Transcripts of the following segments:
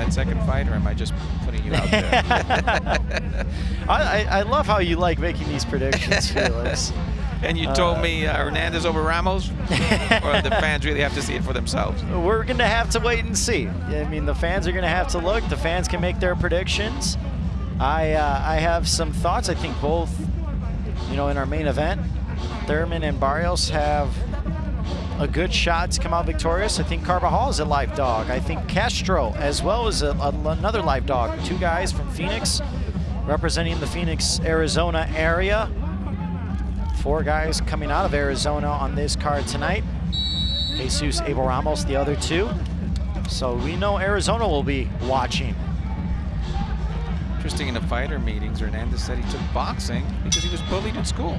that second fight, or am I just putting you out there? I, I love how you like making these predictions, Felix. and you told uh, me uh, Hernandez over Ramos, or the fans really have to see it for themselves? We're going to have to wait and see. I mean, the fans are going to have to look. The fans can make their predictions. I uh, I have some thoughts. I think both, you know, in our main event, Thurman and Barrios have a good shot to come out victorious. I think Carbajal is a live dog. I think Castro as well as a, a, another live dog. Two guys from Phoenix representing the Phoenix, Arizona area. Four guys coming out of Arizona on this card tonight. Jesus Abel Ramos, the other two. So we know Arizona will be watching. Interesting in the fighter meetings, Hernandez said he took boxing because he was bullied at school.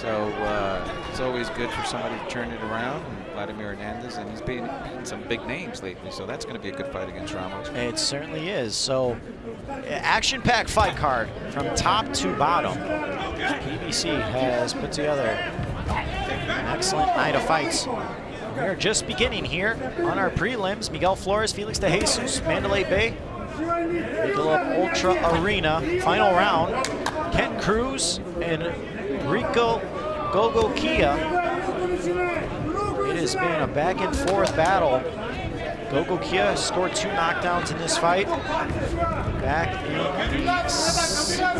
So uh, it's always good for somebody to turn it around. And Vladimir Hernandez, and he's been beating some big names lately, so that's going to be a good fight against Ramos. It certainly is. So action-packed fight card from top to bottom. PBC has put together an excellent night of fights. We're just beginning here on our prelims. Miguel Flores, Felix de Jesus, Mandalay Bay, Michelob Ultra Arena, final round. Kent Cruz and Rico Gogo. It has been a back and forth battle. Gogo scored two knockdowns in this fight. Back in the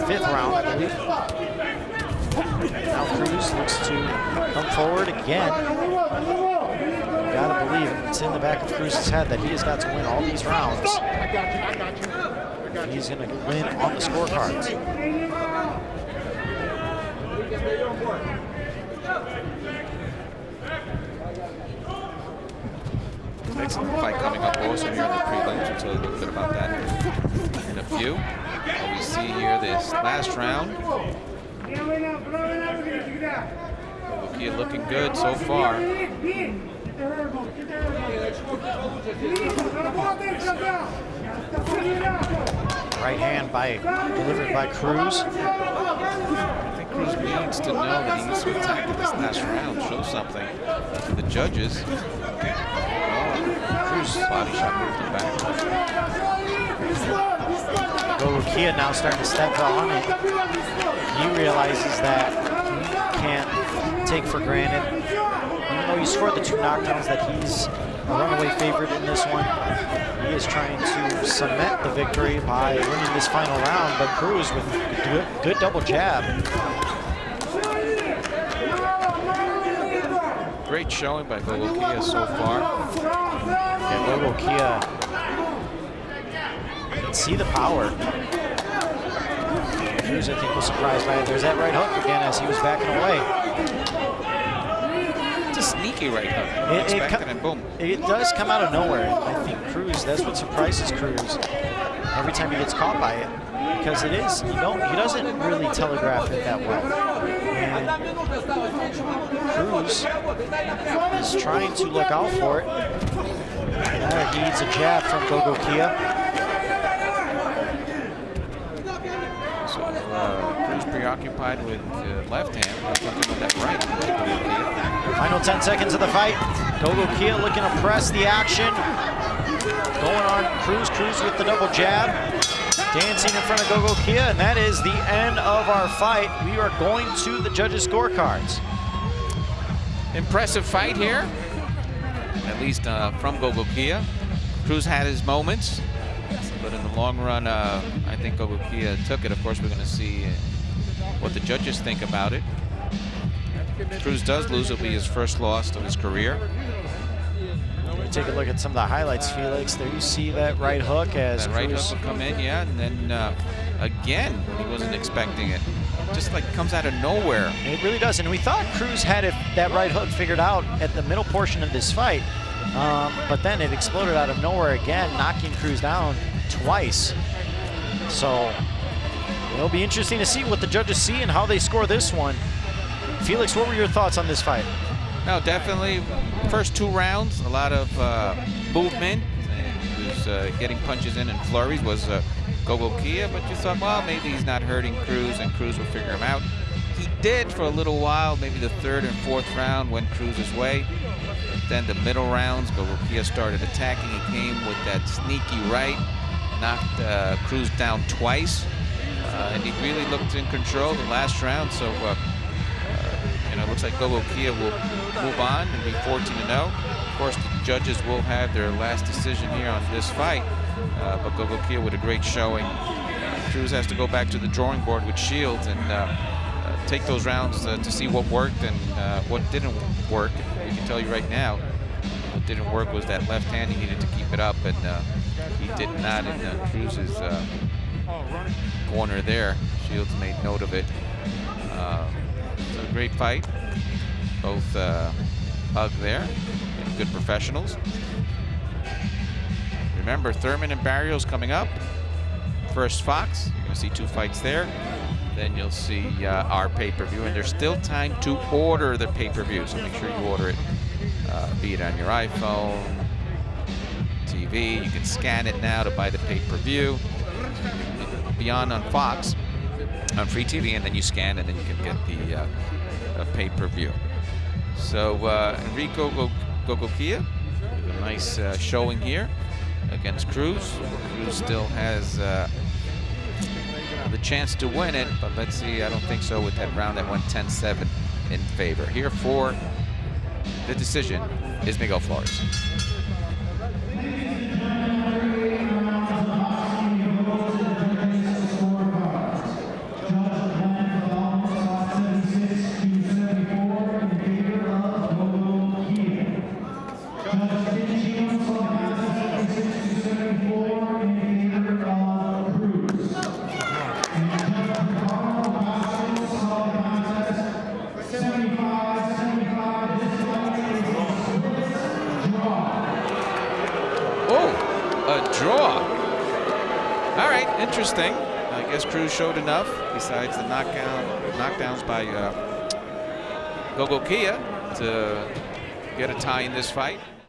fifth round, I believe. Now Cruz looks to come forward again. Gotta believe it's in the back of Cruz's head that he has got to win all these rounds. He's gonna win on the scorecards. Excellent fight coming up also here in the prelims. We'll tell you a little bit about that in a few. What we see here this last round. Lukia looking good so far. Right hand by delivered by Cruz. Cruz needs to know that he needs to attack in this last round, show something to the judges. Oh, Cruz body shot moved him back. Gorukia now starting to step on it. He realizes that he can't take for granted. Even though he scored the two knockdowns that he's a runaway favorite in this one. He is trying to cement the victory by winning this final round, but Cruz with good, good double jab. Great showing by Gogokhia so far. Yeah, Gogokhia can see the power. Cruz, I think, was surprised by it. There's that right hook again as he was backing away It's a sneaky right hook. It, it, and boom. It does come out of nowhere. I think Cruz, that's what surprises Cruz every time he gets caught by it. Because it is, you he doesn't really telegraph it that well. And Cruz is trying to look out for it. Uh, he needs a jab from Gogo Kia. So uh, Cruz preoccupied with uh, left hand, looking with that right. Final 10 seconds of the fight. Gogo Kia looking to press the action. Going on Cruz, Cruz with the double jab. Dancing in front of Gogokhia, and that is the end of our fight. We are going to the judges' scorecards. Impressive fight here, at least uh, from Gogo Kia. Cruz had his moments, but in the long run, uh, I think Gogo Kia took it. Of course, we're going to see what the judges think about it. Cruz does lose. It'll be his first loss of his career. Take a look at some of the highlights, Felix. There you see that right hook as that right hook will come in, yeah, and then uh, again, he wasn't expecting it. Just like comes out of nowhere. It really does, and we thought Cruz had it, that right hook figured out at the middle portion of this fight, um, but then it exploded out of nowhere again, knocking Cruz down twice. So it'll be interesting to see what the judges see and how they score this one. Felix, what were your thoughts on this fight? No, definitely. First two rounds, a lot of uh, movement. He was uh, getting punches in and flurries was uh, Gogokhia, but you thought, well, maybe he's not hurting Cruz and Cruz will figure him out. He did for a little while, maybe the third and fourth round went Cruz's way. But then the middle rounds, Gogokhia started attacking. He came with that sneaky right, knocked uh, Cruz down twice, uh, and he really looked in control the last round. So, it looks like Gogo Kia will move on and be 14 0. Of course, the judges will have their last decision here on this fight, uh, but Gogokhia with a great showing. Cruz has to go back to the drawing board with Shields and uh, uh, take those rounds uh, to see what worked and uh, what didn't work. We can tell you right now, what didn't work was that left hand. He needed to keep it up, and he did not in uh, Cruz's corner there. Shields made note of it. Great fight. Both uh, hug there. Good professionals. Remember, Thurman and Barrios coming up. First Fox, you're going to see two fights there. Then you'll see uh, our pay-per-view, and there's still time to order the pay-per-view, so make sure you order it, uh, be it on your iPhone, TV. You can scan it now to buy the pay-per-view. Beyond on Fox, on free TV, and then you scan, and then you can get the uh, pay-per-view. So uh, Enriko Gogokhia, a nice uh, showing here against Cruz. Cruz still has uh, the chance to win it, but let's see. I don't think so with that round that went 10-7 in favor. Here for the decision is Miguel Flores. Interesting. I guess Cruz showed enough, besides the knockout, knockdowns by uh, Gogokhia, to get a tie in this fight.